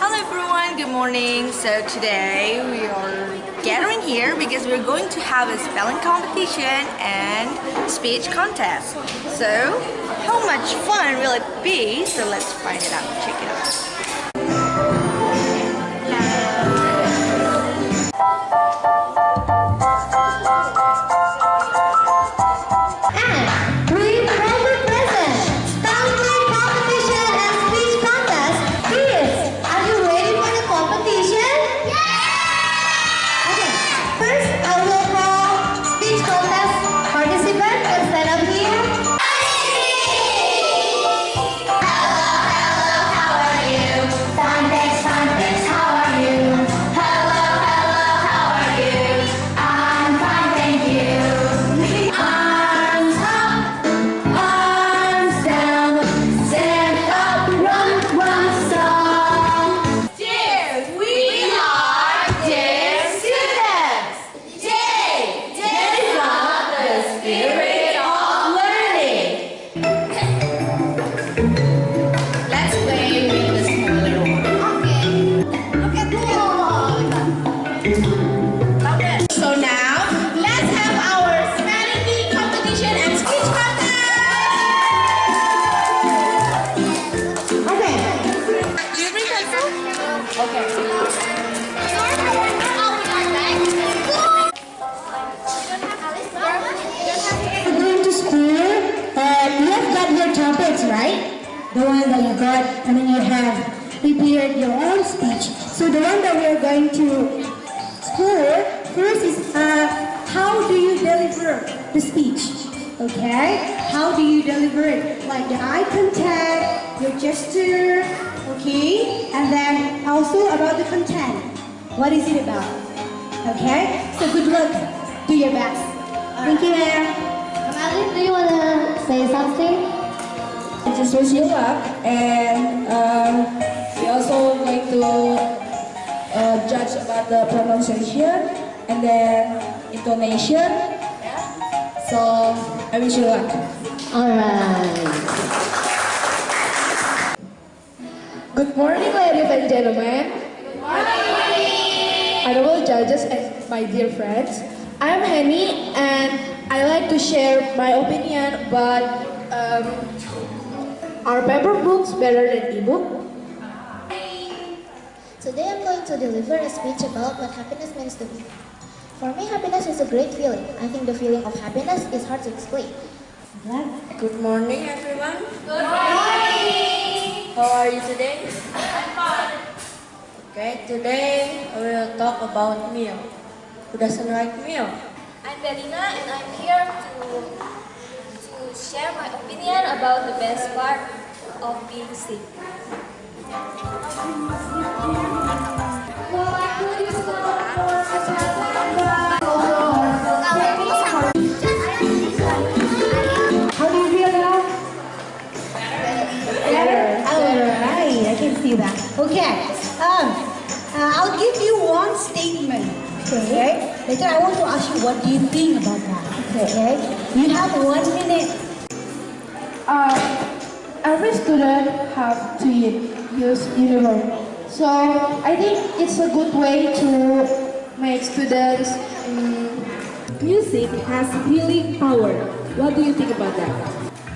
Hello everyone, good morning. So today we are here because we're going to have a spelling competition and speech contest. So how much fun will it be? So let's find it out. Check it out. The one that you got and then you have prepared your own speech. So the one that we're going to school first is uh, how do you deliver the speech? Okay? How do you deliver it? Like the eye contact, your gesture, okay? And then also about the content. What is it about? Okay? So good luck. Do your best. Thank you, ma'am. Alice, do you want to say something? Just wish you luck, and um, we also going to uh, judge about the pronunciation and then intonation. So I wish you luck. Alright. Good morning, ladies and gentlemen. Good morning. Honorable judges and my dear friends, I'm Henny, and I like to share my opinion about um, are paper books better than ebook? Today I'm going to deliver a speech about what happiness means to me. For me, happiness is a great feeling. I think the feeling of happiness is hard to explain. Good morning, everyone. Good morning. How are you today? I'm fine. Okay, today I will talk about meal. Who doesn't like meal? I'm Belina and I'm here to, to share my opinion about the best part of being sick. How do you feel now? Better. Alright, I can see that. Okay. Um, uh, I'll give you one statement. Okay. Later, I want to ask you what do you think about that. Okay. You have one minute. Uh, every student have to use uniform. So I think it's a good way to make students um, Music has healing power. What do you think about that?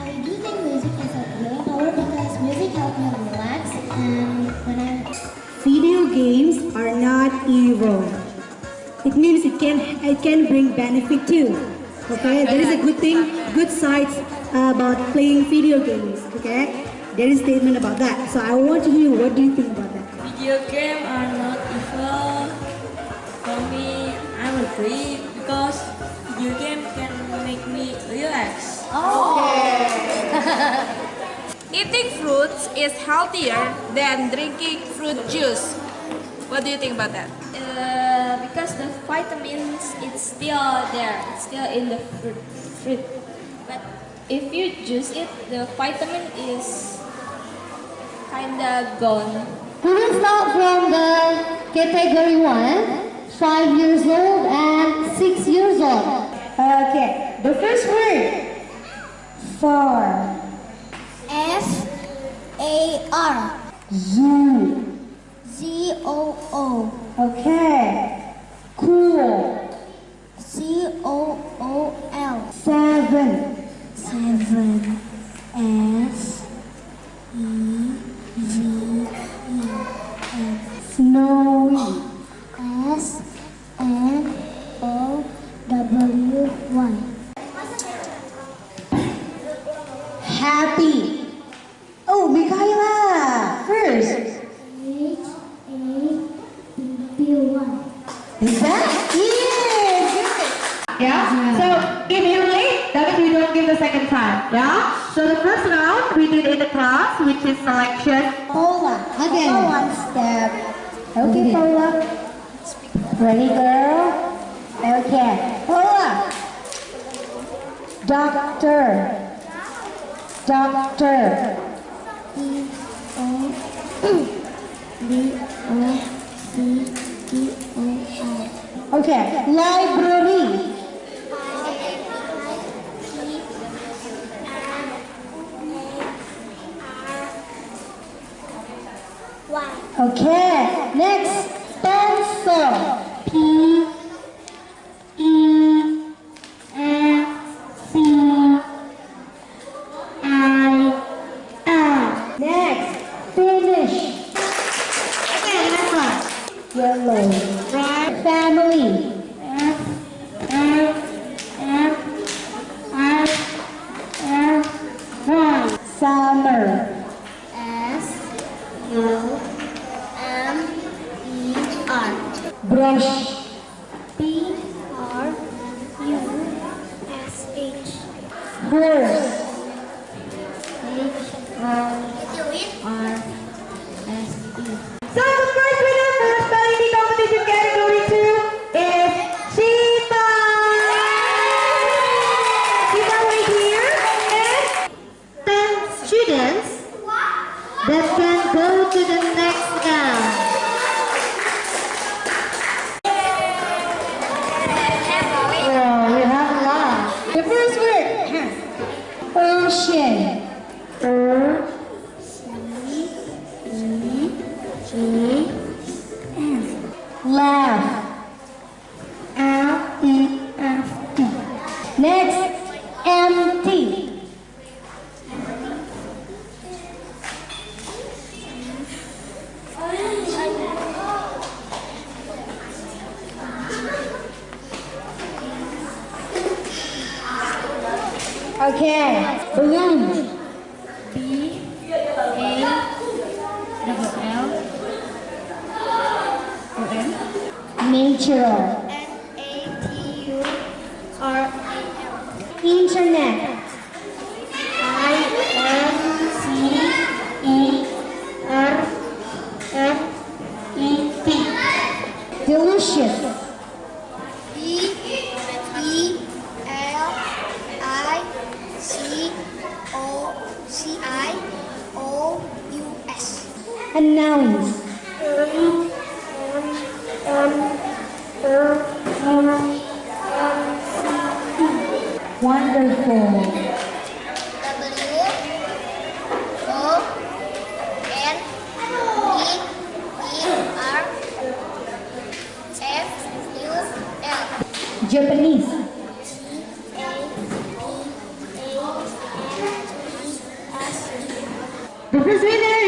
I do think music has a healing power because music helps me relax and when I'm Video games are not evil. It means it can it can bring benefit too. Okay, there is a good thing, good sides about playing video games. Okay, there is a statement about that. So I want to hear what do you think about that? Video games are not evil. For me, I'm agree because video game can make me relax. Oh. Eating fruits is healthier than drinking fruit juice. What do you think about that? Uh, because the vitamins it's still there, it's still in the fruit. fruit. But if you juice it, the vitamin is kinda gone. We will start from the category 1, 5 years old and 6 years old. Okay, the first word. Far. F A R Zoo. Z O O Okay. Cool. C O O L Seven. Seven S E V E Snowy. S N O W Y Happy. Oh, Michaela. First. H A B Y Is that? Yes. good. Yeah. So if you're late, that means you don't give the second time. Yeah. So the first round we did in the class, which is selection. Paula Again. one step Okay, Paula. Ready, girl? Okay. Paula. Doctor. Doctor. E O B O C T O R Okay. Library. Okay. Next. Pencil. P. E. F. C. I. L. Next. Finish. Okay. Yellow. Right. Family. Summer. S U M E R Brush. 嗯。Okay, balloon. B A double L O N Natural. N A T U R A L Internet. I N C E R F E T Delicious. D E L I C O C I O U S Announce. Wonderful. W O N E E R F U L Japanese. A B A N G S The first winner